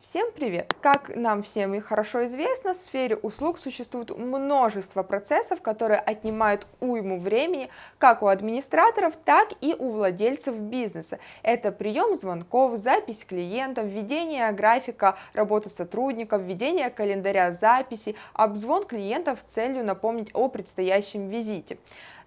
Всем привет! Как нам всем и хорошо известно, в сфере услуг существует множество процессов, которые отнимают уйму времени как у администраторов, так и у владельцев бизнеса. Это прием звонков, запись клиентов, введение графика работы сотрудников, введение календаря записи, обзвон клиентов с целью напомнить о предстоящем визите.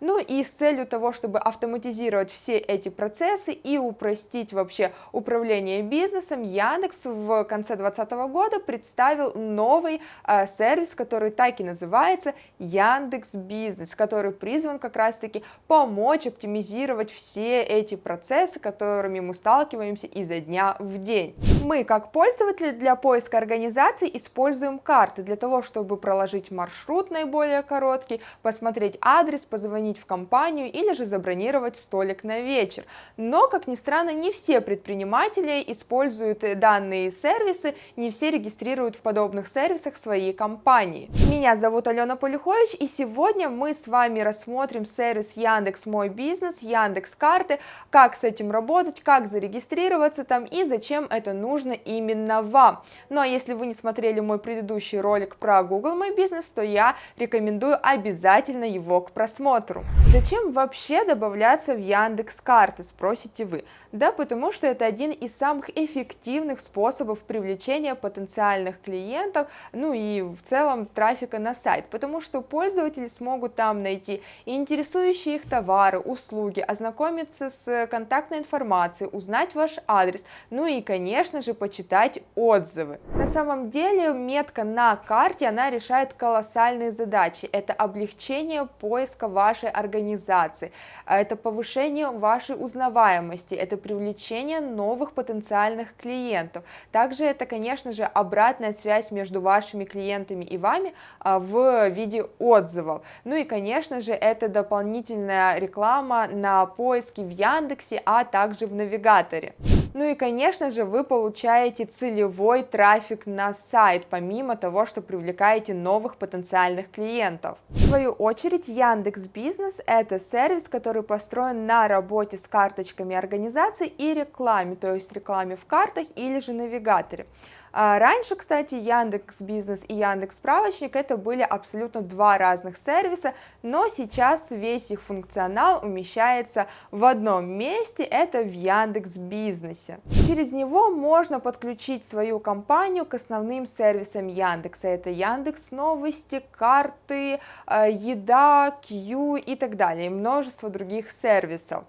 Ну и с целью того, чтобы автоматизировать все эти процессы и упростить вообще управление бизнесом, Яндекс в конце 2020 года представил новый э, сервис, который так и называется Яндекс Бизнес, который призван как раз-таки помочь оптимизировать все эти процессы, которыми мы сталкиваемся изо дня в день. Мы, как пользователи, для поиска организаций используем карты для того, чтобы проложить маршрут наиболее короткий, посмотреть адрес, позвонить позвонить в компанию или же забронировать столик на вечер. Но, как ни странно, не все предприниматели используют данные сервисы, не все регистрируют в подобных сервисах свои компании. Меня зовут Алена Полюхович, и сегодня мы с вами рассмотрим сервис Яндекс Мой Бизнес, Яндекс Карты, как с этим работать, как зарегистрироваться там и зачем это нужно именно вам. Ну а если вы не смотрели мой предыдущий ролик про Google Мой Бизнес, то я рекомендую обязательно его к просмотру. Зачем вообще добавляться в Яндекс карты, спросите вы? Да потому что это один из самых эффективных способов привлечения потенциальных клиентов, ну и в целом трафика на сайт, потому что пользователи смогут там найти интересующие их товары, услуги, ознакомиться с контактной информацией, узнать ваш адрес, ну и конечно же почитать отзывы. На самом деле метка на карте, она решает колоссальные задачи, это облегчение поиска вашей организации, это повышение вашей узнаваемости, это привлечение новых потенциальных клиентов. Также это, конечно же, обратная связь между вашими клиентами и вами а, в виде отзывов. Ну и, конечно же, это дополнительная реклама на поиске в Яндексе, а также в навигаторе. Ну и, конечно же, вы получаете целевой трафик на сайт, помимо того, что привлекаете новых потенциальных клиентов. В свою очередь, Яндекс Бизнес – это сервис, который построен на работе с карточками организаций и рекламе, то есть рекламе в картах или же навигаторе. А раньше, кстати, Яндекс Бизнес и Яндекс Справочник это были абсолютно два разных сервиса, но сейчас весь их функционал умещается в одном месте, это в Яндекс Бизнесе. Через него можно подключить свою компанию к основным сервисам Яндекса, это Яндекс Новости, карты, э, еда, Q и так далее, и множество других сервисов.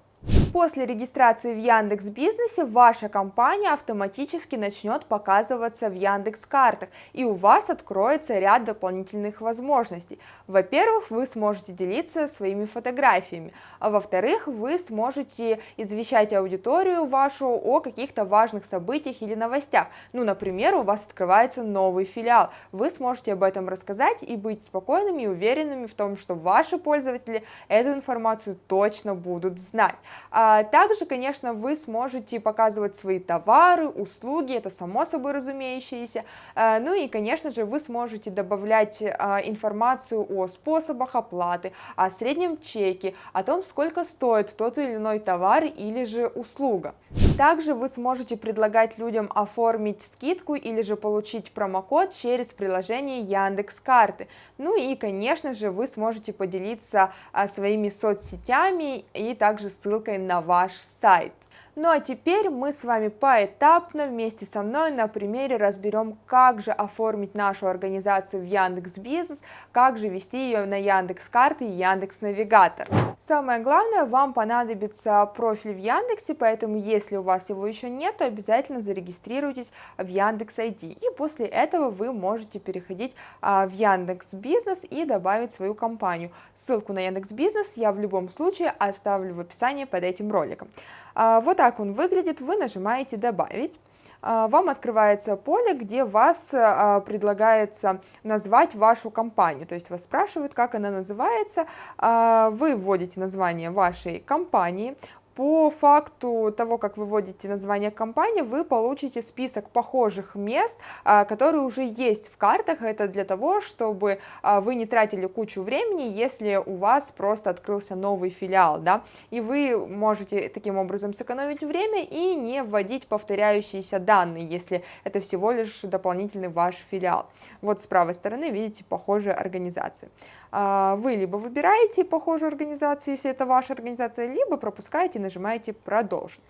После регистрации в Яндекс Бизнесе ваша компания автоматически начнет показываться в Яндекс Картах, и у вас откроется ряд дополнительных возможностей. Во-первых, вы сможете делиться своими фотографиями, а во-вторых, вы сможете извещать аудиторию вашу о каких-то важных событиях или новостях. Ну, например, у вас открывается новый филиал, вы сможете об этом рассказать и быть спокойными и уверенными в том, что ваши пользователи эту информацию точно будут знать. А также, конечно, вы сможете показывать свои товары, услуги, это само собой разумеющееся. А, ну и, конечно же, вы сможете добавлять а, информацию о способах оплаты, о среднем чеке, о том, сколько стоит тот или иной товар или же услуга. Также вы сможете предлагать людям оформить скидку или же получить промокод через приложение Яндекс Карты. Ну и, конечно же, вы сможете поделиться своими соцсетями и также ссылкой на ваш сайт. Ну а теперь мы с вами поэтапно вместе со мной на примере разберем, как же оформить нашу организацию в Яндекс Бизнес, как же вести ее на Яндекс Карты и Яндекс Навигатор. Самое главное, вам понадобится профиль в Яндексе, поэтому если у вас его еще нет, то обязательно зарегистрируйтесь в Яндекс ID. И после этого вы можете переходить а, в Яндекс Бизнес и добавить свою компанию. Ссылку на Яндекс Бизнес я в любом случае оставлю в описании под этим роликом. А, вот так он выглядит, вы нажимаете «Добавить». А, вам открывается поле, где вас а, предлагается назвать вашу компанию, то есть вас спрашивают, как она называется, вы вводите название вашей компании, по факту того, как вы вводите название компании, вы получите список похожих мест, а, которые уже есть в картах. Это для того, чтобы а, вы не тратили кучу времени, если у вас просто открылся новый филиал, да, и вы можете таким образом сэкономить время и не вводить повторяющиеся данные, если это всего лишь дополнительный ваш филиал. Вот с правой стороны видите похожие организации. А, вы либо выбираете похожую организацию, если это ваша организация, либо пропускаете нажимаете «Продолжить».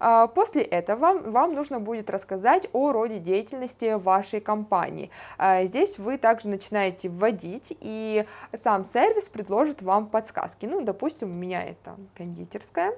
А, после этого вам нужно будет рассказать о роде деятельности вашей компании. А, здесь вы также начинаете вводить, и сам сервис предложит вам подсказки. Ну, допустим, у меня это кондитерская.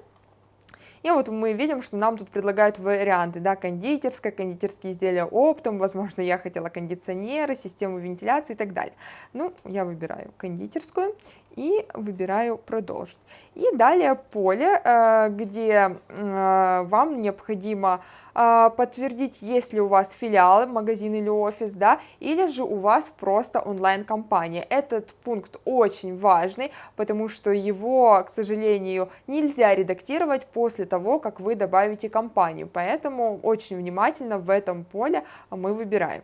И вот мы видим, что нам тут предлагают варианты, да, кондитерская, кондитерские изделия оптом, возможно, я хотела кондиционеры, систему вентиляции и так далее. Ну, я выбираю кондитерскую и выбираю продолжить. И далее поле, э, где э, вам необходимо а, подтвердить, есть ли у вас филиал, магазин или офис, да, или же у вас просто онлайн-компания. Этот пункт очень важный, потому что его, к сожалению, нельзя редактировать после того, как вы добавите компанию, поэтому очень внимательно в этом поле мы выбираем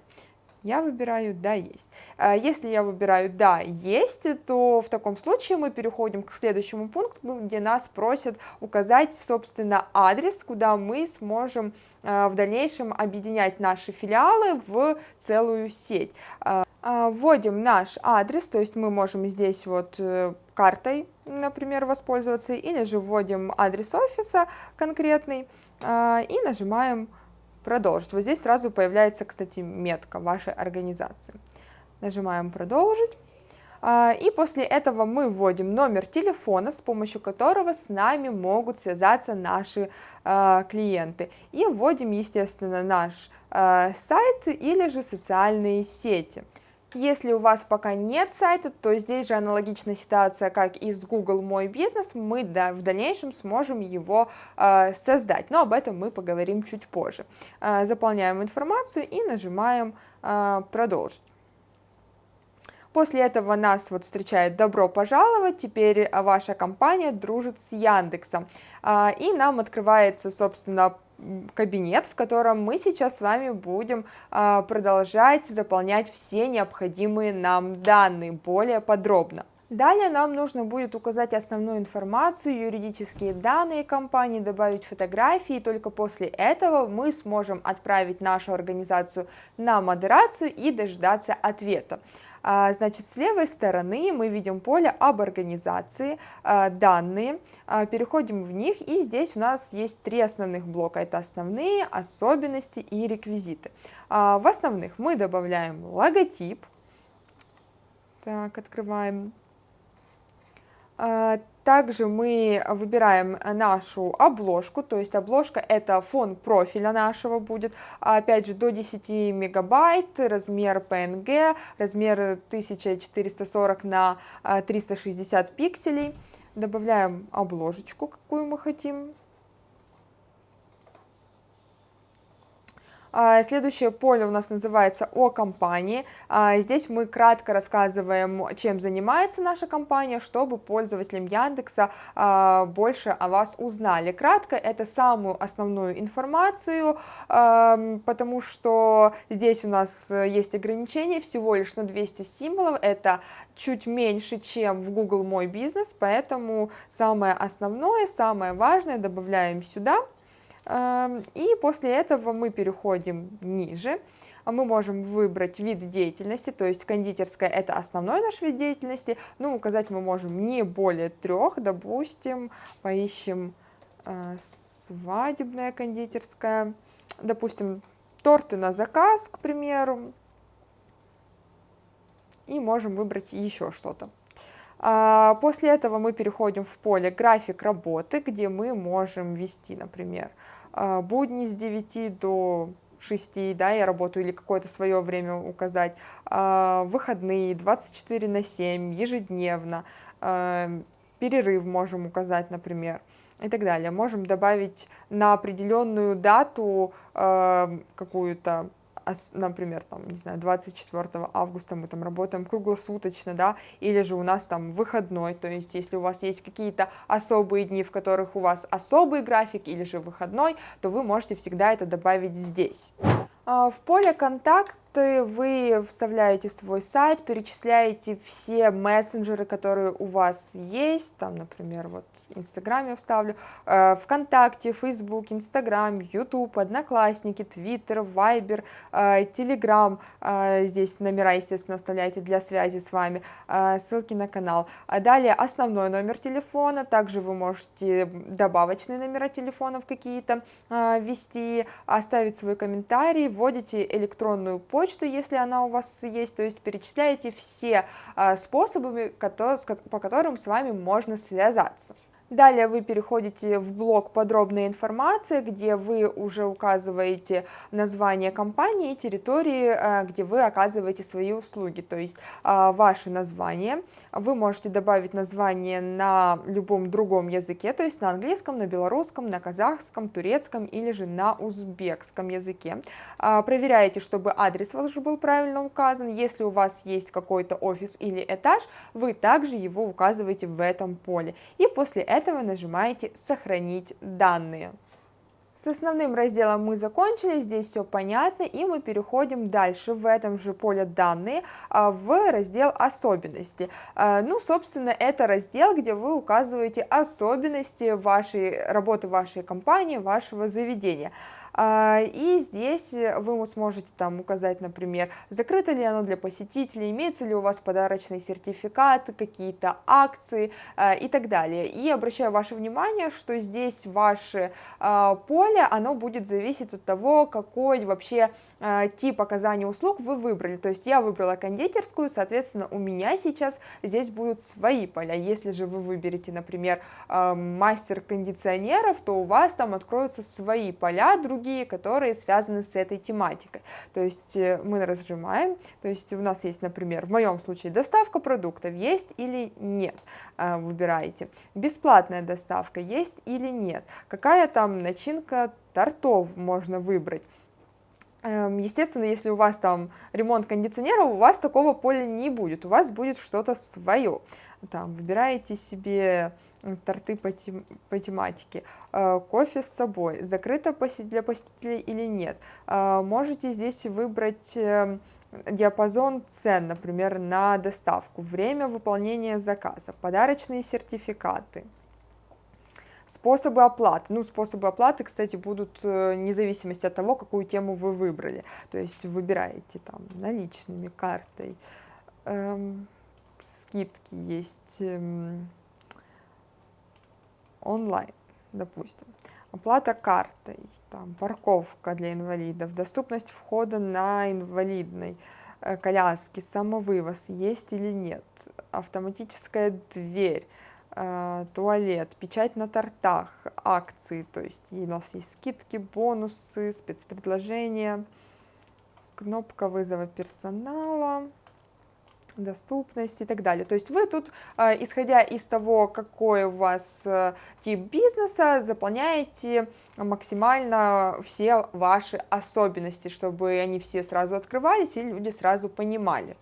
я выбираю «Да, есть». А если я выбираю «Да, есть», то в таком случае мы переходим к следующему пункту, где нас просят указать, собственно, адрес, куда мы сможем а, в дальнейшем объединять наши филиалы в целую сеть. А, вводим наш адрес, то есть мы можем здесь вот э, картой, например, воспользоваться, или же вводим адрес офиса конкретный и нажимаем продолжить. Вот здесь сразу появляется, кстати, метка вашей организации. Нажимаем продолжить. А, и после этого мы вводим номер телефона, с помощью которого с нами могут связаться наши а, клиенты. И вводим, естественно, наш а, сайт или же социальные сети. Если у вас пока нет сайта, то здесь же аналогичная ситуация, как и с Google Мой бизнес, мы да, в дальнейшем сможем его э, создать, но об этом мы поговорим чуть позже. Э, заполняем информацию и нажимаем э, «Продолжить». После этого нас вот встречает «Добро пожаловать», теперь ваша компания дружит с Яндексом. И нам открывается, собственно, кабинет, в котором мы сейчас с вами будем а, продолжать заполнять все необходимые нам данные более подробно. Далее нам нужно будет указать основную информацию, юридические данные компании, добавить фотографии, и только после этого мы сможем отправить нашу организацию на модерацию и дождаться ответа. А, значит, с левой стороны мы видим поле об организации, а, данные, а, переходим в них, и здесь у нас есть три основных блока, это основные, особенности и реквизиты. В основных мы добавляем логотип, так, открываем также мы выбираем нашу обложку, то есть обложка это фон профиля нашего будет, опять же до 10 мегабайт, размер PNG, размер 1440 на 360 пикселей. Добавляем обложечку, какую мы хотим. Следующее поле у нас называется «О компании». А, здесь мы кратко рассказываем, чем занимается наша компания, чтобы пользователям Яндекса а, больше о вас узнали. Кратко это самую основную информацию, потому что здесь у нас есть ограничения всего лишь на 200 символов, это чуть меньше, чем в Google Мой бизнес, поэтому самое основное, самое важное добавляем сюда. И после этого мы переходим ниже. Мы можем выбрать вид деятельности, то есть кондитерская это основной наш вид деятельности, но указать мы можем не более трех, допустим, поищем э, свадебная кондитерская, допустим, торты на заказ, к примеру, и можем выбрать еще что-то. А, после этого мы переходим в поле «График работы», где мы можем ввести, например, а, будни с 9 до 6, да, я работаю, или какое-то свое время указать, а, выходные 24 на 7, ежедневно, перерыв можем указать, например, и так далее. Можем добавить на определенную дату какую-то например, там, не знаю, 24 августа мы там работаем круглосуточно, да, или же у нас там выходной, то есть если у вас есть какие-то особые дни, в которых у вас особый график или же выходной, то вы можете всегда это добавить здесь. А, в поле «Контакт» вы вставляете свой сайт, перечисляете все мессенджеры, которые у вас есть, там, например, вот Инстаграм я вставлю, э, ВКонтакте, Фейсбук, Инстаграм, Ютуб, Одноклассники, Твиттер, Вайбер, э, Телеграм, э, здесь номера, естественно, оставляете для связи с вами, ссылки на канал. А далее основной номер телефона, также вы можете добавочные номера телефонов какие-то ввести, оставить свой комментарий, вводите электронную почту, почту, если она у вас есть, то есть перечисляете все а, способы, по которым с вами можно связаться. Далее вы переходите в блок «Подробная информация», где вы уже указываете название компании и территории, э, где вы оказываете свои услуги, то есть э, ваше название. Вы можете добавить название на любом другом языке, то есть на английском, на белорусском, на казахском, турецком или же на узбекском языке. Э, проверяете, чтобы адрес ваш был правильно указан. Если у вас есть какой-то офис или этаж, вы также его указываете в этом поле. И после этого этого нажимаете «Сохранить данные». С основным разделом мы закончили, здесь все понятно, и мы переходим дальше в этом же поле «Данные» а, в раздел «Особенности». А, ну, собственно, это раздел, где вы указываете особенности вашей работы вашей компании, вашего заведения. А, и здесь вы сможете там указать, например, закрыто ли оно для посетителей, имеется ли у вас подарочный сертификат, какие-то акции а, и так далее. И обращаю ваше внимание, что здесь ваше а, поле, оно будет зависеть от того, какой вообще тип оказания услуг вы выбрали. То есть я выбрала кондитерскую, соответственно, у меня сейчас здесь будут свои поля. Если же вы выберете, например, мастер кондиционеров, то у вас там откроются свои поля, другие которые связаны с этой тематикой. То есть э, мы разжимаем, то есть у нас есть, например, в моем случае доставка продуктов, есть или нет, э, выбираете. Бесплатная доставка, есть или нет. Какая там начинка тортов можно выбрать. Эм, естественно, если у вас там ремонт кондиционеров, у вас такого поля не будет, у вас будет что-то свое. Там выбираете себе торты по, тем, по тематике, э, кофе с собой, закрыто для посетителей или нет. Э, можете здесь выбрать эм, диапазон цен, например, на доставку, время выполнения заказа, подарочные сертификаты. Способы оплаты. Ну, способы оплаты, кстати, будут э, вне зависимости от того, какую тему вы выбрали. То есть выбираете там наличными, картой, эм, скидки есть, эм, онлайн, допустим. Оплата картой, там, парковка для инвалидов, доступность входа на инвалидной э, коляски, самовывоз есть или нет, автоматическая дверь, туалет, печать на тортах, акции, то есть у нас есть скидки, бонусы, спецпредложения, кнопка вызова персонала, доступность и так далее. То есть вы тут, э, исходя из того, какой у вас э, тип бизнеса, заполняете максимально все ваши особенности, чтобы они все сразу открывались и люди сразу понимали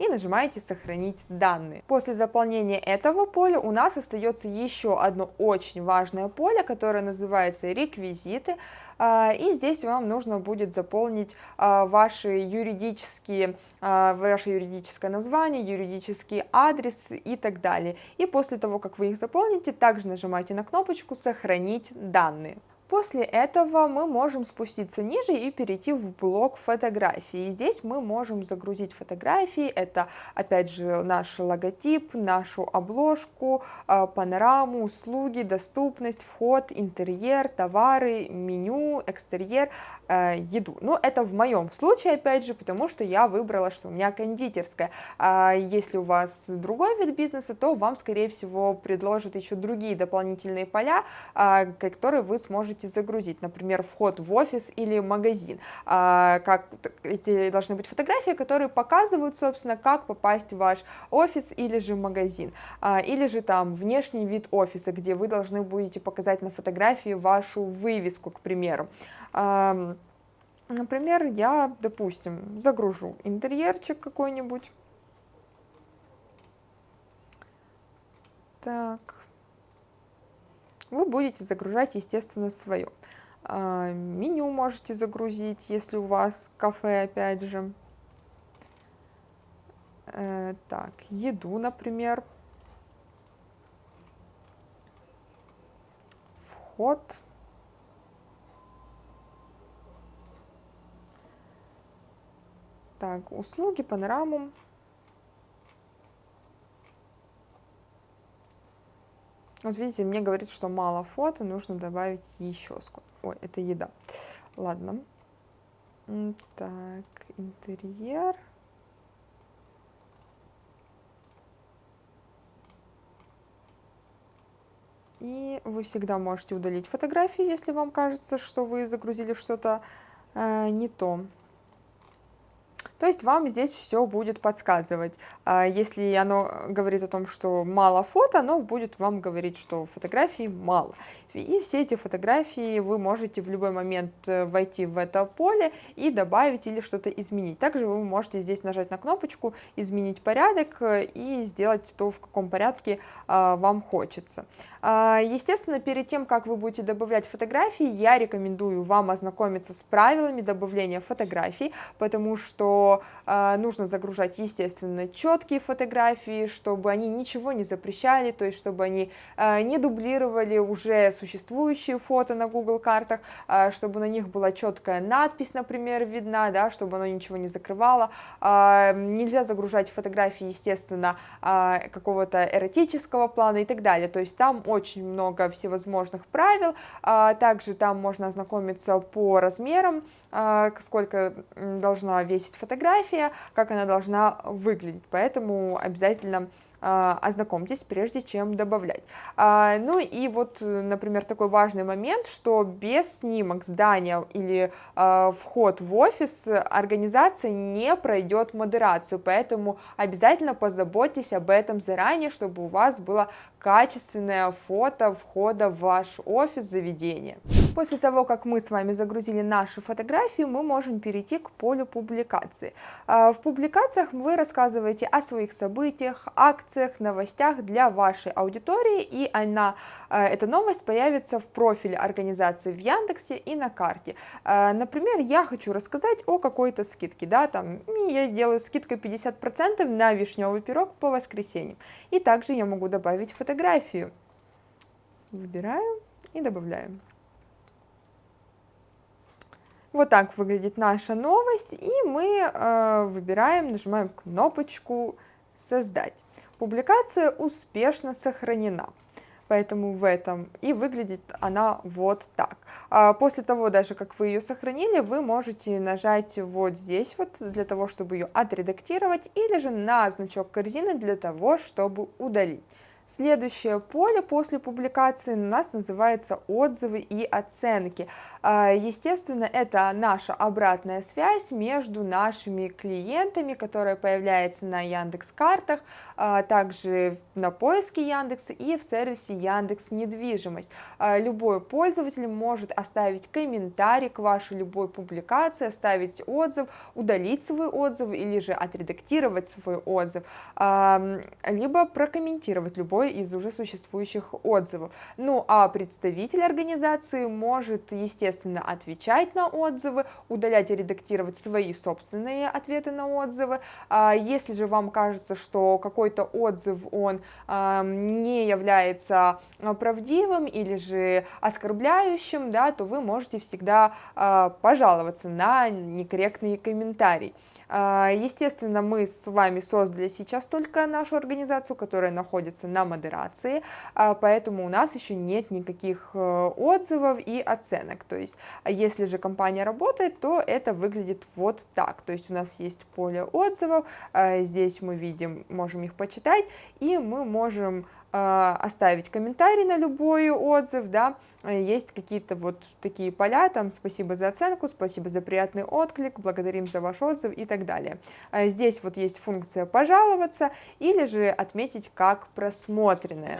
и нажимаете «Сохранить данные». После заполнения этого поля у нас остается еще одно очень важное поле, которое называется «Реквизиты». А, и здесь вам нужно будет заполнить а, ваши юридические, а, ваше юридическое название, юридический адрес и так далее. И после того, как вы их заполните, также нажимаете на кнопочку «Сохранить данные». После этого мы можем спуститься ниже и перейти в блок фотографии. здесь мы можем загрузить фотографии, это опять же наш логотип, нашу обложку, а, панораму, услуги, доступность, вход, интерьер, товары, меню, экстерьер, а, еду. Но это в моем случае, опять же, потому что я выбрала, что у меня кондитерская. А если у вас другой вид бизнеса, то вам, скорее всего, предложат еще другие дополнительные поля, которые вы сможете можете загрузить, например, вход в офис или магазин. А, как эти должны быть фотографии, которые показывают, собственно, как попасть в ваш офис или же магазин, а, или же там внешний вид офиса, где вы должны будете показать на фотографии вашу вывеску, к примеру. Например, я, допустим, загружу интерьерчик какой-нибудь. Так. Вы будете загружать, естественно, свое. А, меню можете загрузить, если у вас кафе, опять же. Э, так, еду, например. Вход. Так, услуги, панораму. Вот видите, мне говорит, что мало фото, нужно добавить еще сколько. Ой, это еда. Ладно. Так, интерьер. И вы всегда можете удалить фотографии, если вам кажется, что вы загрузили что-то э, не то. То есть вам здесь все будет подсказывать. А если оно говорит о том, что мало фото, оно будет вам говорить, что фотографий мало. И все эти фотографии вы можете в любой момент э, войти в это поле и добавить или что-то изменить. Также вы можете здесь нажать на кнопочку «Изменить порядок» и сделать то, в каком порядке а, вам хочется. А, естественно, перед тем, как вы будете добавлять фотографии, я рекомендую вам ознакомиться с правилами добавления фотографий, потому что а, нужно загружать, естественно, четкие фотографии, чтобы они ничего не запрещали, то есть чтобы они не дублировали уже существующие фото на Google картах, а, чтобы на них была четкая надпись, например, видна, да, чтобы оно ничего не закрывало. А, нельзя загружать фотографии, естественно, а, какого-то эротического плана и так далее. То есть там очень много всевозможных правил. Также там можно ознакомиться по размерам, сколько должна весить фотография, как она должна выглядеть. Поэтому обязательно ознакомьтесь, прежде чем добавлять. А, ну и вот, например, такой важный момент, что без снимок здания или а, вход в офис организация не пройдет модерацию, поэтому обязательно позаботьтесь об этом заранее, чтобы у вас было качественное фото входа в ваш офис заведения. После того, как мы с вами загрузили наши фотографии, мы можем перейти к полю публикации. В публикациях вы рассказываете о своих событиях, акциях, новостях для вашей аудитории, и она, э, эта новость появится в профиле организации в Яндексе и на карте. Э, например, я хочу рассказать о какой-то скидке, да, там, я делаю скидку 50% на вишневый пирог по воскресеньям, и также я могу добавить фотографию. Выбираю и добавляю. Вот так выглядит наша новость, и мы э, выбираем, нажимаем кнопочку «Создать». Публикация успешно сохранена. Поэтому в этом и выглядит она вот так. А после того, даже как вы ее сохранили, вы можете нажать вот здесь вот для того, чтобы ее отредактировать, или же на значок корзины для того, чтобы удалить. Следующее поле после публикации у нас называется отзывы и оценки. А, естественно, это наша обратная связь между нашими клиентами, которая появляется на Яндекс картах, а, также на поиске Яндекса и в сервисе Яндекс недвижимость. А, любой пользователь может оставить комментарий к вашей любой публикации, оставить отзыв, удалить свой отзыв или же отредактировать свой отзыв, либо прокомментировать любой любой из уже существующих отзывов. Ну а представитель организации может, естественно, отвечать на отзывы, удалять и редактировать свои собственные ответы на отзывы. А если же вам кажется, что какой-то отзыв, он не является а, правдивым или же оскорбляющим, да, то вы можете всегда а, пожаловаться на некорректный комментарий. А, естественно, мы с вами создали сейчас только нашу организацию, которая находится на модерации, а, поэтому у нас еще нет никаких э, отзывов и оценок. То есть, если же компания работает, то это выглядит вот так. То есть, у нас есть поле отзывов, а, здесь мы видим, можем их почитать, и мы можем оставить комментарий на любой отзыв, да, есть какие-то вот такие поля, там, спасибо за оценку, спасибо за приятный отклик, благодарим за ваш отзыв и так далее. А здесь вот есть функция пожаловаться или же отметить как просмотренное.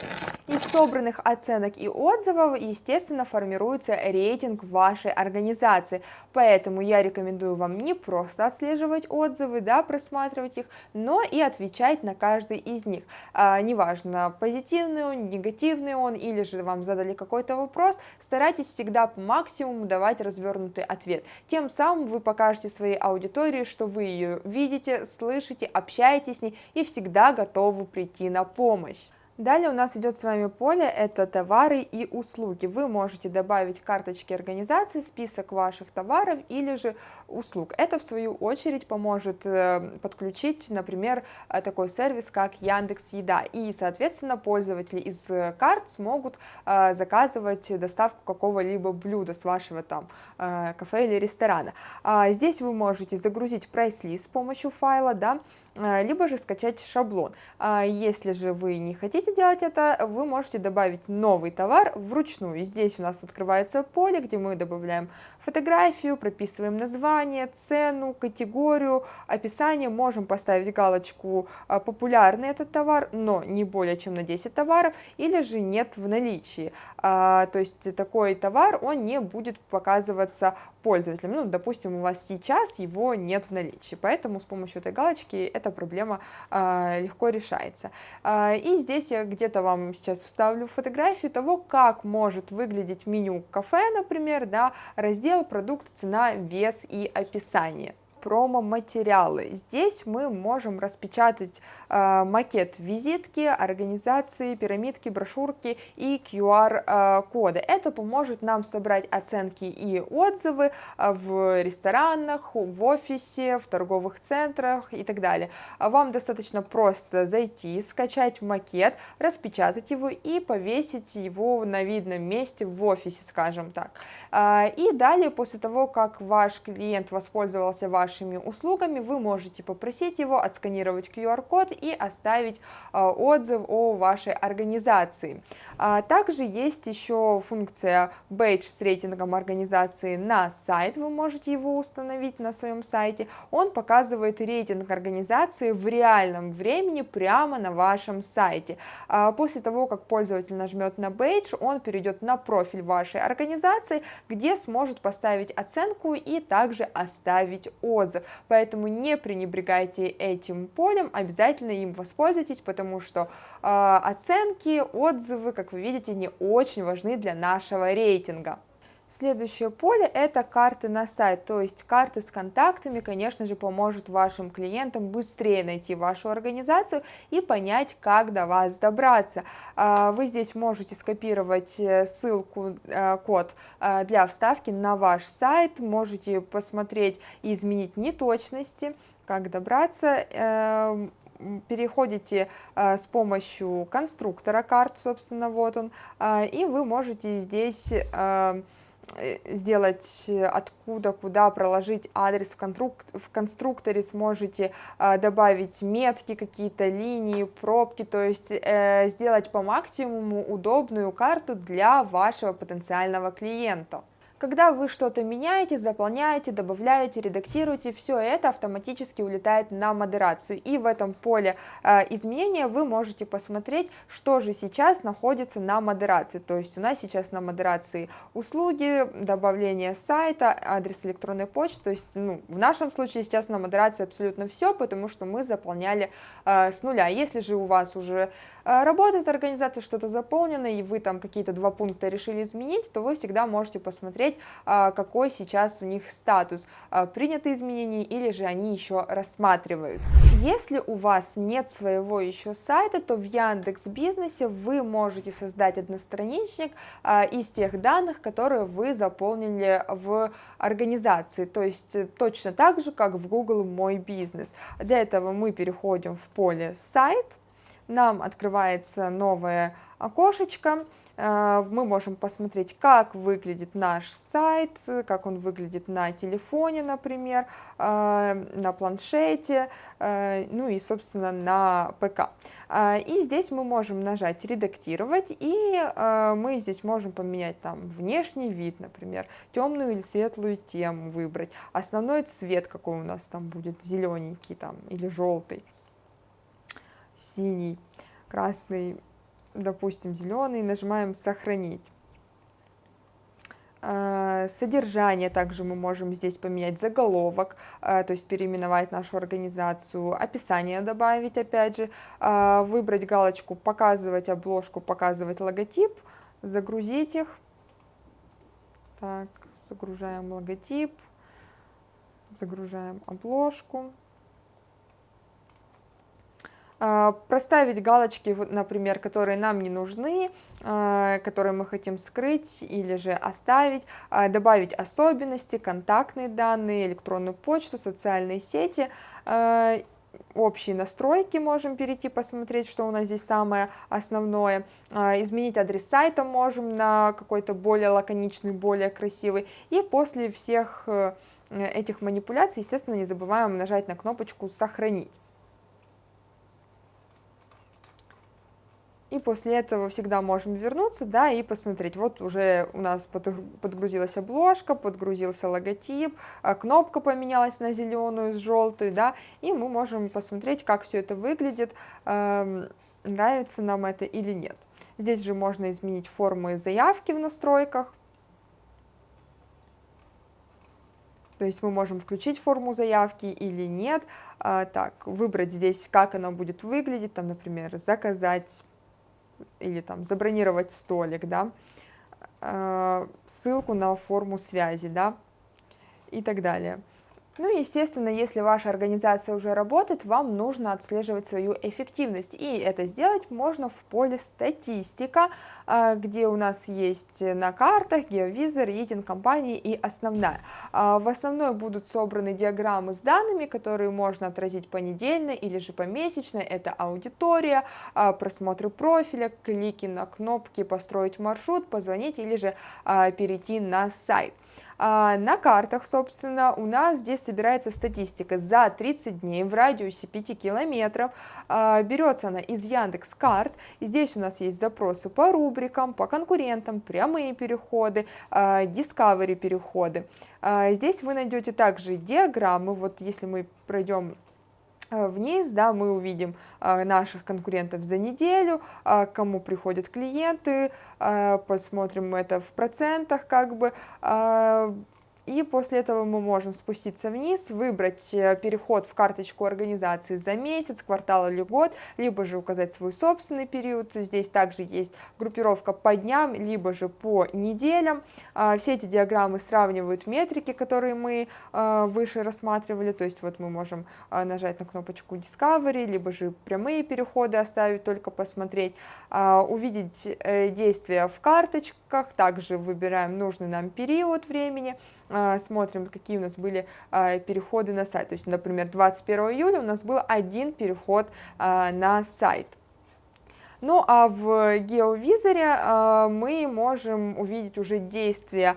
Из собранных оценок и отзывов, естественно, формируется рейтинг вашей организации, поэтому я рекомендую вам не просто отслеживать отзывы, да, просматривать их, но и отвечать на каждый из них. А, неважно, позитивный он, негативный он, или же вам задали какой-то вопрос, старайтесь всегда по максимуму давать развернутый ответ. Тем самым вы покажете своей аудитории, что вы ее видите, слышите, общаетесь с ней и всегда готовы прийти на помощь. Далее у нас идет с вами поле, это товары и услуги. Вы можете добавить карточки организации, список ваших товаров или же услуг. Это в свою очередь поможет э, подключить, например, э, такой сервис, как Яндекс Еда. И, соответственно, пользователи из карт смогут э, заказывать доставку какого-либо блюда с вашего там кафе или ресторана. А здесь вы можете загрузить прайс-лист с помощью файла, да, либо же скачать шаблон. А если же вы не хотите хотите делать это, вы можете добавить новый товар вручную. Здесь у нас открывается поле, где мы добавляем фотографию, прописываем название, цену, категорию, описание. Можем поставить галочку а, «Популярный этот товар», но не более чем на 10 товаров, или же «Нет в наличии». А, то есть такой товар, он не будет показываться пользователям. Ну, допустим, у вас сейчас его нет в наличии, поэтому с помощью этой галочки эта проблема а, легко решается. И здесь я где-то вам сейчас вставлю фотографию того, как может выглядеть меню кафе, например, да, раздел продукт, цена, вес и описание промо-материалы. Здесь мы можем распечатать э, макет визитки, организации, пирамидки, брошюрки и QR-коды. Э, Это поможет нам собрать оценки и отзывы э, в ресторанах, в офисе, в торговых центрах и так далее. Вам достаточно просто зайти, скачать макет, распечатать его и повесить его на видном месте в офисе, скажем так. Э, и далее, после того, как ваш клиент воспользовался вашим вашими услугами, вы можете попросить его отсканировать QR-код и оставить а, отзыв о вашей организации. А, также есть еще функция бейдж с рейтингом организации на сайт, вы можете его установить на своем сайте. Он показывает рейтинг организации в реальном времени прямо на вашем сайте. А, после того, как пользователь нажмет на бейдж, он перейдет на профиль вашей организации, где сможет поставить оценку и также оставить отзыв отзыв, поэтому не пренебрегайте этим полем, обязательно им воспользуйтесь, потому что э, оценки, отзывы, как вы видите, не очень важны для нашего рейтинга. Следующее поле – это карты на сайт, то есть карты с контактами, конечно же, поможет вашим клиентам быстрее найти вашу организацию и понять, как до вас добраться. А, вы здесь можете скопировать э, ссылку, э, код э, для вставки на ваш сайт, можете посмотреть и изменить неточности, как добраться, переходите с помощью конструктора карт, собственно, вот он, и вы можете здесь сделать, э, откуда, куда проложить адрес в, конструк в конструкторе, сможете э, добавить метки, какие-то линии, пробки, то есть э, сделать по максимуму удобную карту для вашего потенциального клиента. Когда вы что-то меняете, заполняете, добавляете, редактируете, все это автоматически улетает на модерацию. И в этом поле э, изменения вы можете посмотреть, что же сейчас находится на модерации. То есть у нас сейчас на модерации услуги, добавление сайта, адрес электронной почты. То есть ну, в нашем случае сейчас на модерации абсолютно все, потому что мы заполняли э, с нуля. Если же у вас уже э, работает организация, что-то заполнено, и вы там какие-то два пункта решили изменить, то вы всегда можете посмотреть, посмотреть, а, какой сейчас у них статус, а, приняты изменения или же они еще рассматриваются. Если у вас нет своего еще сайта, то в Яндекс Бизнесе вы можете создать одностраничник а, из тех данных, которые вы заполнили в организации, то есть э, точно так же, как в Google Мой бизнес. Для этого мы переходим в поле «Сайт», нам открывается новое окошечко, мы можем посмотреть, как выглядит наш сайт, как он выглядит на телефоне, например, э, на планшете, э, ну и, собственно, на ПК. И здесь мы можем нажать «Редактировать», и мы здесь можем поменять там внешний вид, например, темную или светлую тему выбрать, основной цвет, какой у нас там будет, зелененький там или желтый, синий, красный, допустим, зеленый, нажимаем «Сохранить». Э, содержание также мы можем здесь поменять заголовок, э, то есть переименовать нашу организацию, описание добавить, опять же, э, выбрать галочку «Показывать обложку», «Показывать логотип», загрузить их. Так, загружаем логотип, загружаем обложку. А, проставить галочки, например, которые нам не нужны, а, которые мы хотим скрыть или же оставить, а, добавить особенности, контактные данные, электронную почту, социальные сети, общие настройки можем перейти, посмотреть, что у нас здесь самое основное. Изменить адрес сайта можем на какой-то более лаконичный, более красивый. И после всех э, этих манипуляций, естественно, не забываем нажать на кнопочку «Сохранить». И после этого всегда можем вернуться, да, и посмотреть, вот уже у нас подгрузилась обложка, подгрузился логотип, а кнопка поменялась на зеленую с желтую, да, и мы можем посмотреть, как все это выглядит, нравится нам это или нет. Здесь же можно изменить формы заявки в настройках, То есть мы можем включить форму заявки или нет. А, так, выбрать здесь, как она будет выглядеть, там, например, заказать или там забронировать столик, да, э, ссылку на форму связи, да, и так далее. Ну и, естественно, если ваша организация уже работает, вам нужно отслеживать свою эффективность. И это сделать можно в поле «Статистика», а, где у нас есть на картах геовизор, рейтинг компании и основная. А, в основной будут собраны диаграммы с данными, которые можно отразить понедельно или же помесячно. Это аудитория, а, просмотры профиля, клики на кнопки «Построить маршрут», «Позвонить» или же перейти на сайт. А, на картах, собственно, у нас здесь собирается статистика за 30 дней в радиусе 5 километров. А, берется она из Яндекс карт. Здесь у нас есть запросы по рубрикам, по конкурентам, прямые переходы, а, Discovery переходы. Здесь вы найдете также диаграммы. Вот если мы пройдем вниз, да, мы увидим э, наших конкурентов за неделю, э, кому приходят клиенты, посмотрим это в процентах, как бы, и после этого мы можем спуститься вниз, выбрать э, переход в карточку организации за месяц, квартал или год, либо же указать свой собственный период. Здесь также есть группировка по дням, либо же по неделям. А, все эти диаграммы сравнивают метрики, которые мы а, выше рассматривали. То есть вот мы можем а, нажать на кнопочку Discovery, либо же прямые переходы оставить, только посмотреть, увидеть э, действия в карточках, также выбираем нужный нам период времени, смотрим, какие у нас были а, переходы на сайт. То есть, например, 21 июля у нас был один переход а, на сайт. Ну а в геовизоре мы можем увидеть уже действия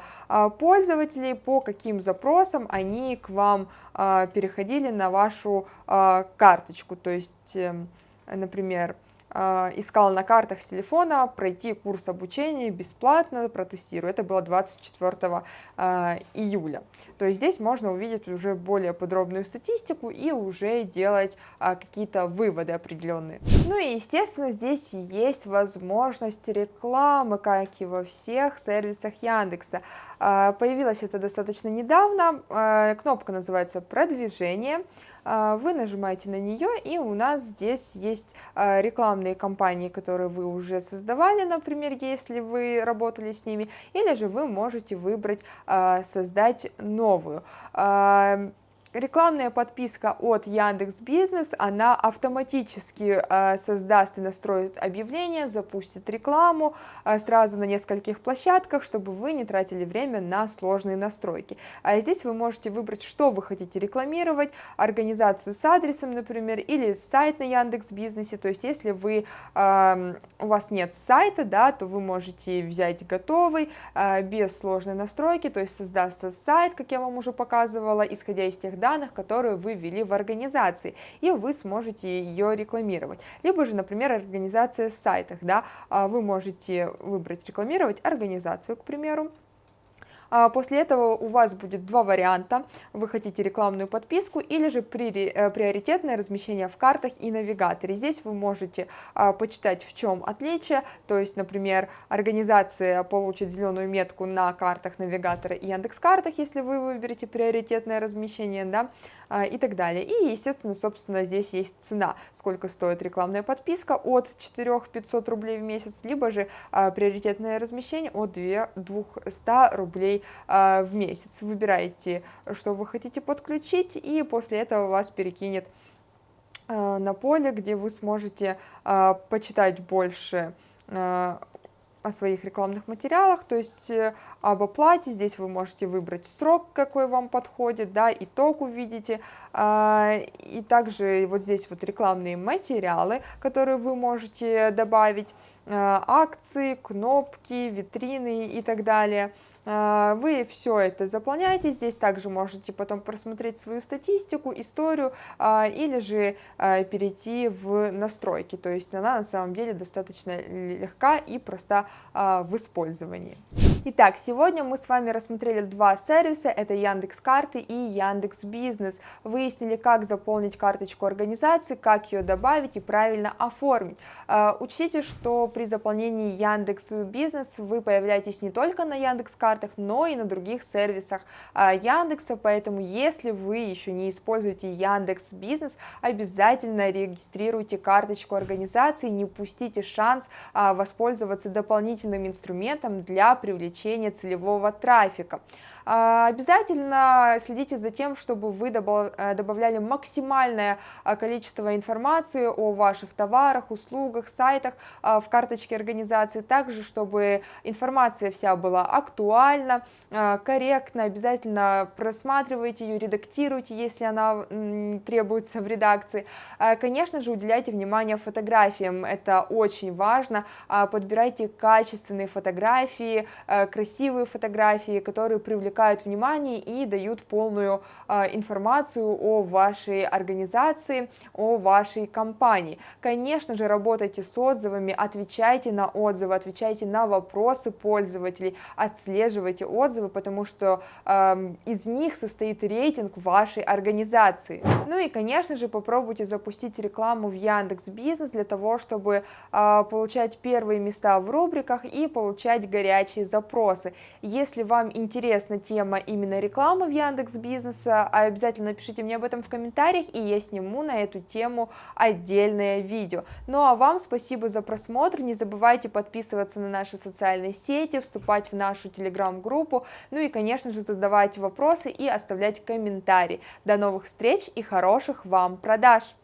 пользователей, по каким запросам они к вам переходили на вашу карточку. То есть, эм, например, а, искал на картах с телефона пройти курс обучения бесплатно, протестирую. Это было 24 а, июля. То есть здесь можно увидеть уже более подробную статистику и уже делать а, какие-то выводы определенные. Ну и естественно здесь есть возможность рекламы, как и во всех сервисах Яндекса. Появилось это достаточно недавно, кнопка называется «Продвижение». А, вы нажимаете на нее, и у нас здесь есть а, рекламные кампании, которые вы уже создавали, например, если вы работали с ними, или же вы можете выбрать а, создать новую. Рекламная подписка от Яндекс Бизнес, она автоматически э, создаст и настроит объявление, запустит рекламу э, сразу на нескольких площадках, чтобы вы не тратили время на сложные настройки. А здесь вы можете выбрать, что вы хотите рекламировать, организацию с адресом, например, или сайт на Яндекс Бизнесе. То есть, если вы, э, у вас нет сайта, да, то вы можете взять готовый, э, без сложной настройки, то есть создастся сайт, как я вам уже показывала, исходя из тех данных, которые вы ввели в организации, и вы сможете ее рекламировать. Либо же, например, организация с сайтах, да, а вы можете выбрать рекламировать организацию, к примеру, после этого у вас будет два варианта. Вы хотите рекламную подписку или же э, приоритетное размещение в картах и навигаторе. Здесь вы можете а, почитать, в чем отличие. То есть, например, организация получит зеленую метку на картах навигатора и Яндекс картах, если вы выберете приоритетное размещение, да, а, и так далее. И, естественно, собственно, здесь есть цена, сколько стоит рекламная подписка от 4 500 рублей в месяц, либо же приоритетное размещение от 2 200 рублей а, в месяц. Выбираете, что вы хотите подключить, и после этого вас перекинет а, на поле, где вы сможете а, почитать больше о своих рекламных материалах, то есть э, об оплате, здесь вы можете выбрать срок, какой вам подходит, да, итог увидите, и также вот здесь вот рекламные материалы, которые вы можете добавить, акции, кнопки, витрины и так далее, вы все это заполняете, здесь также можете потом просмотреть свою статистику, историю а, или же а, перейти в настройки, то есть она на самом деле достаточно легка и проста в использовании. Итак, сегодня мы с вами рассмотрели два сервиса, это Яндекс Карты и Яндекс Бизнес. Выяснили, как заполнить карточку организации, как ее добавить и правильно оформить. Учтите, что при заполнении Яндекс Бизнес вы появляетесь не только на Яндекс картах, но и на других сервисах а, Яндекса, поэтому если вы еще не используете Яндекс Бизнес, обязательно регистрируйте карточку организации, не упустите шанс а, воспользоваться дополнительным инструментом для привлечения целевого трафика. А, обязательно следите за тем, чтобы вы э, добавляли максимальное количество информации о ваших товарах, услугах, сайтах в карточке организации, также чтобы информация вся была актуальна, а, корректно, обязательно просматривайте ее, редактируйте, если она требуется в редакции. Конечно же, уделяйте внимание фотографиям, это очень важно, подбирайте качественные фотографии, красивые фотографии, которые привлекают внимание и дают полную информацию о вашей организации, о вашей компании. Конечно же, работайте с отзывами, отвечайте на отзывы, отвечайте на вопросы пользователей, отслеживайте отзывы, потому что э, из них состоит рейтинг вашей организации. Ну и, конечно же, попробуйте запустить рекламу в Яндекс Бизнес для того, чтобы э, получать первые места в рубриках и получать горячие запросы. Если вам интересна тема именно рекламы в Яндекс Бизнеса, обязательно напишите мне об этом в комментариях, и я сниму на эту тему отдельное видео. Ну а вам спасибо за просмотр, не забывайте подписываться на наши социальные сети, вступать в нашу телеграм телеграм-группу, ну и, конечно же, задавать вопросы и оставлять комментарии. До новых встреч и хороших вам продаж!